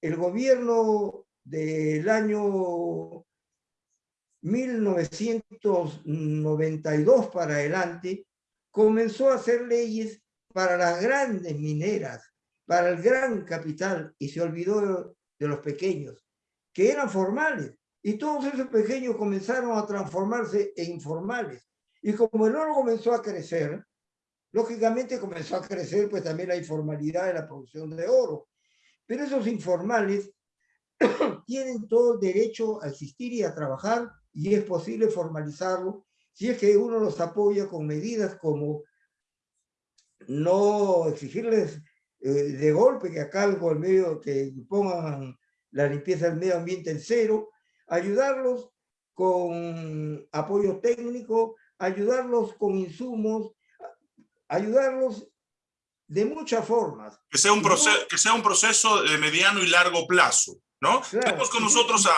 el gobierno del año 1992 para adelante comenzó a hacer leyes para las grandes mineras, para el gran capital, y se olvidó de los pequeños, que eran formales. Y todos esos pequeños comenzaron a transformarse en informales. Y como el oro comenzó a crecer, lógicamente comenzó a crecer pues también la informalidad de la producción de oro. Pero esos informales [COUGHS] tienen todo el derecho a existir y a trabajar y es posible formalizarlo si es que uno los apoya con medidas como no exigirles eh, de golpe que con el medio, que pongan la limpieza del medio ambiente en cero, ayudarlos con apoyo técnico, ayudarlos con insumos, ayudarlos de muchas formas. Que sea un, proceso, que sea un proceso de mediano y largo plazo, ¿no? tenemos con nosotros a,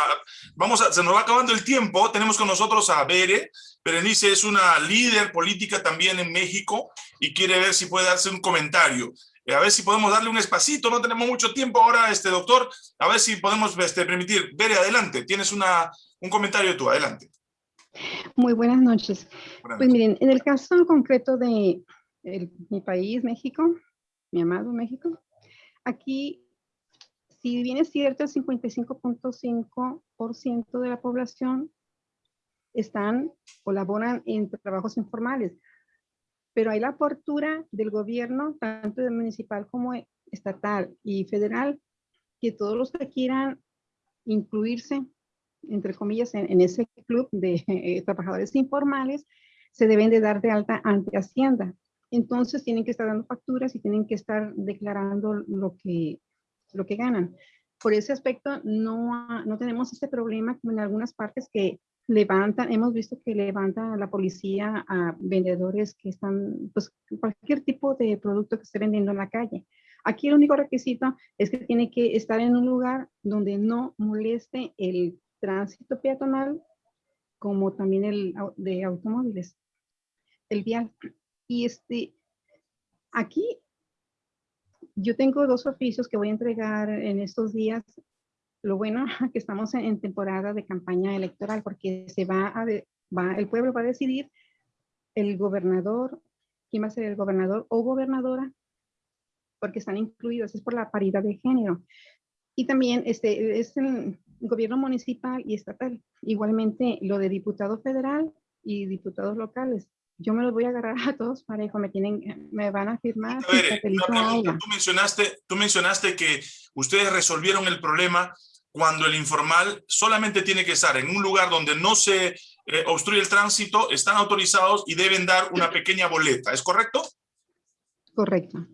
vamos a, se nos va acabando el tiempo, tenemos con nosotros a Bere, Berenice es una líder política también en México y quiere ver si puede darse un comentario. Eh, a ver si podemos darle un espacito, no tenemos mucho tiempo ahora, este doctor, a ver si podemos este, permitir. Bere, adelante, tienes una, un comentario tú, adelante. Muy buenas noches. pues miren, en el caso concreto de mi país, México, mi amado México, aquí, si bien es cierto, el 55.5% de la población están, colaboran en trabajos informales, pero hay la apertura del gobierno, tanto de municipal como estatal y federal, que todos los que quieran incluirse, entre comillas, en, ese club de [LAUGHS] eh, trabajadores informales, se deben de dar de alta ante Hacienda. Entonces tienen que estar dando facturas y tienen que estar declarando lo que, lo que ganan. Por ese aspecto no, no tenemos este problema como en algunas partes que levantan, hemos visto que levanta la policía a vendedores que están, pues cualquier tipo de producto que esté vendiendo en la calle. Aquí el único requisito es que tiene que estar en un lugar donde no moleste el tránsito peatonal como también el de automóviles, el vial. Y este, aquí yo tengo dos oficios que voy a entregar en estos días. Lo bueno que estamos en temporada de campaña electoral porque se va a, va, el pueblo va a decidir el gobernador, quién va a ser el gobernador o gobernadora porque están incluidos, es por la paridad de género. Y también este, es el gobierno municipal y estatal. Igualmente lo de diputado federal y diputados locales. Yo me los voy a agarrar a todos parejo, me, tienen, me van a firmar. A ver, tú, mencionaste, tú mencionaste que ustedes resolvieron el problema cuando el informal solamente tiene que estar en un lugar donde no se eh, obstruye el tránsito, están autorizados y deben dar una pequeña boleta, ¿es correcto? Correcto.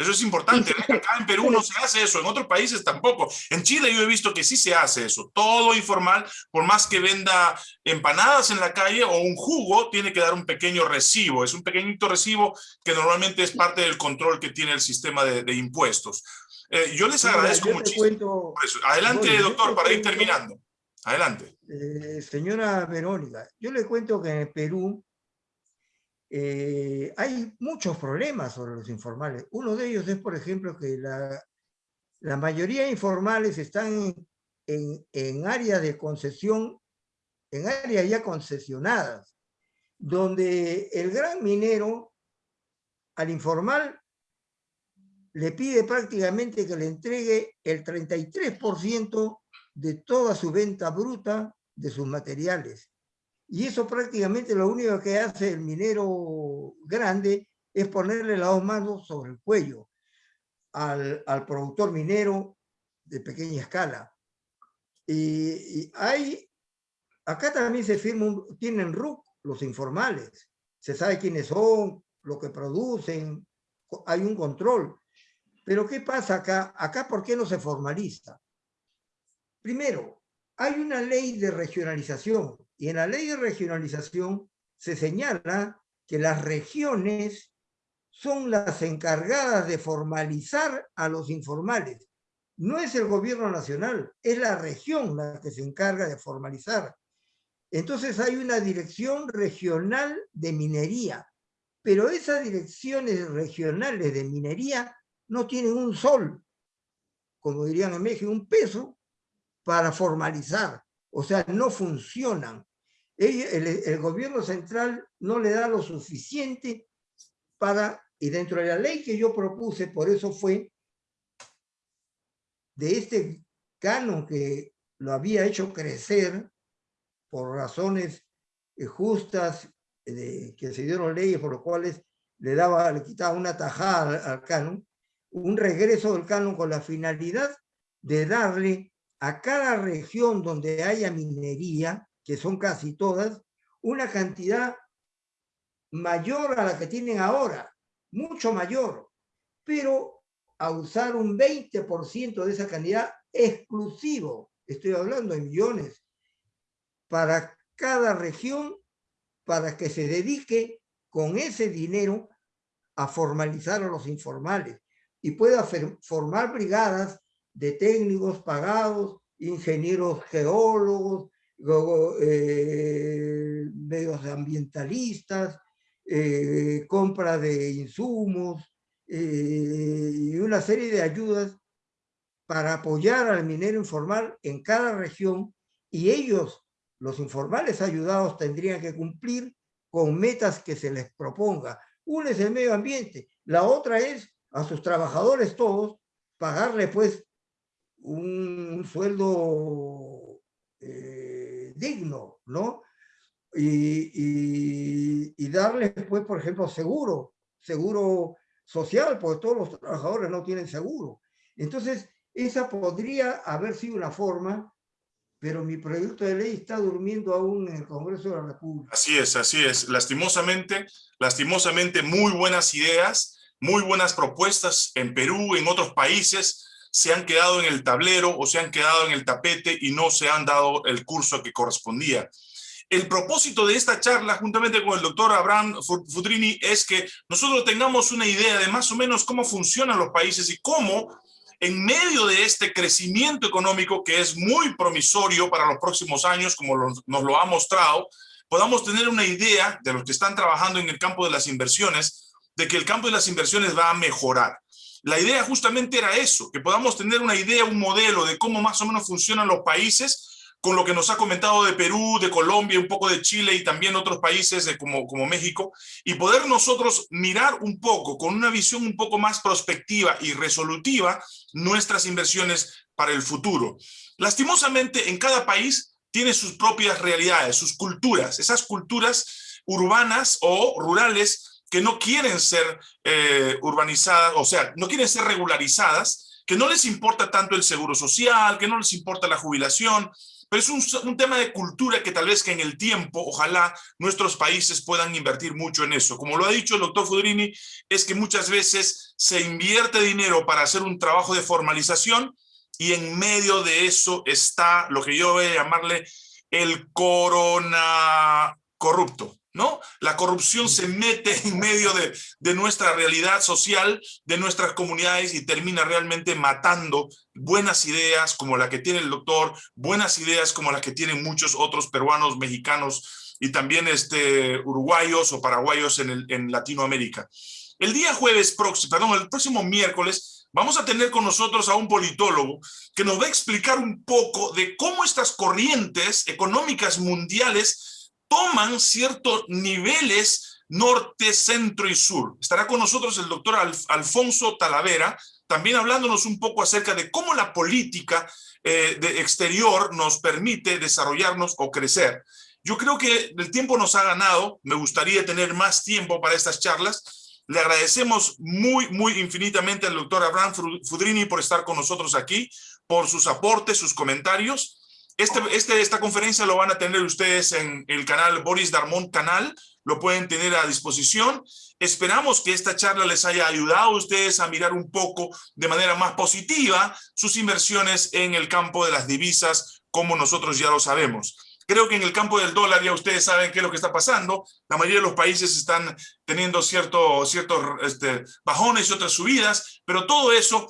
Eso es importante. Acá en Perú no se hace eso, en otros países tampoco. En Chile yo he visto que sí se hace eso. Todo informal, por más que venda empanadas en la calle o un jugo, tiene que dar un pequeño recibo. Es un pequeñito recibo que normalmente es parte del control que tiene el sistema de, impuestos. Eh, yo les agradezco muchísimo. Adelante, doctor, para ir terminando. Adelante. Eh, señora Verónica, yo le cuento que en Perú eh, hay muchos problemas sobre los informales. Uno de ellos es, por ejemplo, que la, mayoría de informales están en, en áreas de concesión, en áreas ya concesionadas, donde el gran minero al informal le pide prácticamente que le entregue el 33% de toda su venta bruta de sus materiales. Y eso prácticamente lo único que hace el minero grande es ponerle las dos manos sobre el cuello al, productor minero de pequeña escala. Y, hay, acá también se firma, tienen RUC los informales, se sabe quiénes son, lo que producen, hay un control. Pero ¿qué pasa acá? Acá, ¿por qué no se formaliza? Primero, hay una ley de regionalización y en la ley de regionalización se señala que las regiones son las encargadas de formalizar a los informales. No es el gobierno nacional, es la región la que se encarga de formalizar. Entonces hay una dirección regional de minería, pero esas direcciones regionales de minería no tienen un sol, como dirían en México, un peso para formalizar. O sea, no funcionan el, gobierno central no le da lo suficiente para, y dentro de la ley que yo propuse, por eso fue de este canon que lo había hecho crecer por razones eh, justas que se dieron leyes por las cuales le daba, le quitaba una tajada al, al canon, un regreso del canon con la finalidad de darle a cada región donde haya minería que son casi todas, una cantidad mayor a la que tienen ahora, mucho mayor, pero a usar un 20% de esa cantidad exclusivo, estoy hablando de millones, para cada región, para que se dedique con ese dinero a formalizar a los informales y pueda formar brigadas de técnicos pagados, ingenieros geólogos, luego eh, medios ambientalistas, eh, compra de insumos eh, y una serie de ayudas para apoyar al minero informal en cada región y ellos, los informales ayudados, tendrían que cumplir con metas que se les proponga. Una es el medio ambiente, la otra es a sus trabajadores todos pagarle pues un, sueldo digno, ¿no? Y, y, darles, pues, por ejemplo, seguro, seguro social, porque todos los trabajadores no tienen seguro. Entonces, esa podría haber sido una forma, pero mi proyecto de ley está durmiendo aún en el Congreso de la República. Así es, así es. Lastimosamente, lastimosamente, muy buenas ideas, muy buenas propuestas en Perú, en otros países, se han quedado en el tablero o se han quedado en el tapete y no se han dado el curso que correspondía. el propósito de esta charla, juntamente con el doctor Abraham Fudrini, es que nosotros tengamos una idea de más o menos cómo funcionan los países y cómo en medio de este crecimiento económico que es muy promisorio para los próximos años, como nos lo ha mostrado, podamos tener una idea de los que están trabajando en el campo de las inversiones, de que el campo de las inversiones va a mejorar. La idea justamente era eso, que podamos tener una idea, un modelo de cómo más o menos funcionan los países con lo que nos ha comentado de Perú, de Colombia, un poco de Chile y también otros países como, México, y poder nosotros mirar un poco, con una visión un poco más prospectiva y resolutiva, nuestras inversiones para el futuro. Lastimosamente, en cada país tiene sus propias realidades, sus culturas, esas culturas urbanas o rurales que no quieren ser eh, urbanizadas, o sea, no quieren ser regularizadas, que no les importa tanto el seguro social, que no les importa la jubilación, pero es un, tema de cultura que tal vez que en el tiempo, ojalá nuestros países puedan invertir mucho en eso. Como lo ha dicho el doctor Fudrini, es que muchas veces se invierte dinero para hacer un trabajo de formalización y en medio de eso está lo que yo voy a llamarle el corona corrupto. ¿No? La corrupción se mete en medio de, de, nuestra realidad social, de nuestras comunidades y termina realmente matando buenas ideas como la que tiene el doctor, buenas ideas como las que tienen muchos otros peruanos, mexicanos y también este, uruguayos o paraguayos en, el, en Latinoamérica. El día jueves próximo, perdón, el próximo miércoles, vamos a tener con nosotros a un politólogo que nos va a explicar un poco de cómo estas corrientes económicas mundiales toman ciertos niveles norte, centro y sur. Estará con nosotros el doctor Alfonso Talavera, también hablándonos un poco acerca de cómo la política eh, de exterior nos permite desarrollarnos o crecer. Yo creo que el tiempo nos ha ganado, me gustaría tener más tiempo para estas charlas. Le agradecemos muy, muy infinitamente al doctor Abraham Fudrini por estar con nosotros aquí, por sus aportes, sus comentarios. Este, este, esta conferencia lo van a tener ustedes en el canal Boris Darmon Canal, lo pueden tener a disposición. Esperamos que esta charla les haya ayudado a ustedes a mirar un poco de manera más positiva sus inversiones en el campo de las divisas, como nosotros ya lo sabemos. Creo que en el campo del dólar ya ustedes saben qué es lo que está pasando. La mayoría de los países están teniendo cierto, ciertos este, bajones y otras subidas, pero todo eso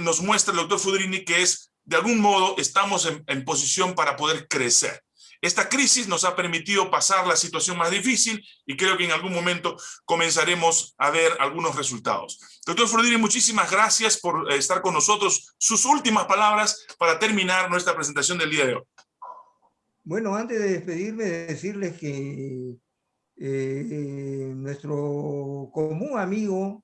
nos muestra el doctor Fudrini que es de algún modo estamos en, posición para poder crecer. Esta crisis nos ha permitido pasar la situación más difícil y creo que en algún momento comenzaremos a ver algunos resultados. Doctor Frodini, muchísimas gracias por eh, estar con nosotros. Sus últimas palabras para terminar nuestra presentación del día de hoy. Bueno, antes de despedirme, decirles que eh, nuestro común amigo,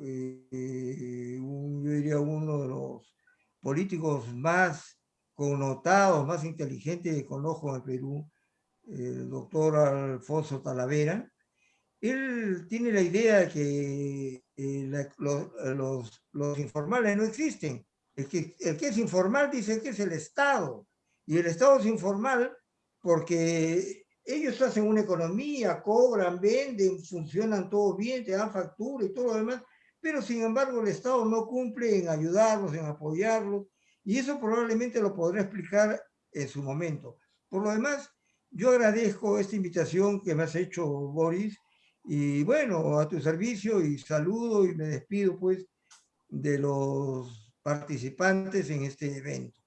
eh, yo diría uno de los políticos más connotados, más inteligentes con ojo en Perú, el doctor Alfonso Talavera, él tiene la idea de que eh, los, los, informales no existen. El que, el que es informal dice que es el Estado. Y el Estado es informal porque ellos hacen una economía, cobran, venden, funcionan todo bien, te dan factura y todo lo demás, pero sin embargo el Estado no cumple en ayudarlos, en apoyarlos, y eso probablemente lo podré explicar en su momento. Por lo demás, yo agradezco esta invitación que me has hecho, Boris, y bueno, a tu servicio y saludo y me despido pues de los participantes en este evento.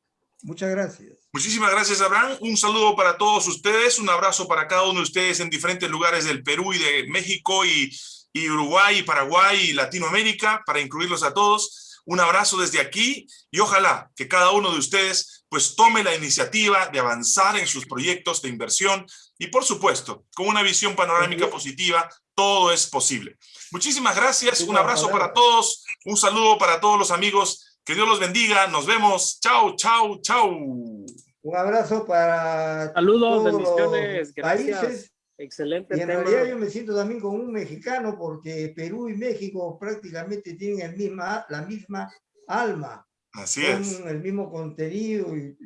Muchas gracias. Muchísimas gracias, Abraham. Un saludo para todos ustedes, un abrazo para cada uno de ustedes en diferentes lugares del Perú y de México y y Uruguay, y Paraguay y Latinoamérica, para incluirlos a todos. Un abrazo desde aquí y ojalá que cada uno de ustedes pues tome la iniciativa de avanzar en sus proyectos de inversión y por supuesto, con una visión panorámica positiva, todo es posible. Muchísimas gracias, un abrazo para todos, un saludo para todos los amigos, que Dios los bendiga, nos vemos, chao, chao, chao. Un abrazo para Saludos, bendiciones, gracias. países Excelente. Y en realidad yo me siento también como un mexicano porque Perú y México prácticamente tienen el misma, la misma alma. Así es. El mismo contenido y,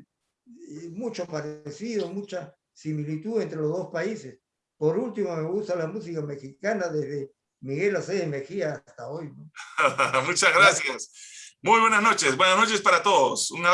mucho parecido, mucha similitud entre los dos países. Por último, me gusta la música mexicana desde Miguel Acevedo Mejía hasta hoy. [LAUGHS] Muchas gracias. Muy buenas noches. Buenas noches para todos. Un abrazo.